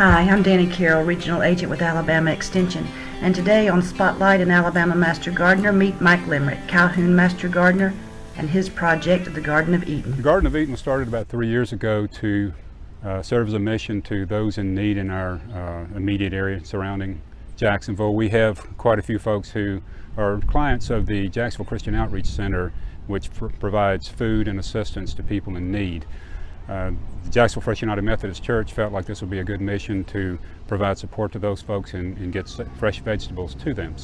Hi, I'm Danny Carroll, Regional Agent with Alabama Extension, and today on Spotlight and Alabama Master Gardener, meet Mike Limerick, Calhoun Master Gardener, and his project, the Garden of Eden. The Garden of Eden started about three years ago to uh, serve as a mission to those in need in our uh, immediate area surrounding Jacksonville. We have quite a few folks who are clients of the Jacksonville Christian Outreach Center, which pr provides food and assistance to people in need. Uh, the Jacksonville First United Methodist Church felt like this would be a good mission to provide support to those folks and, and get fresh vegetables to them.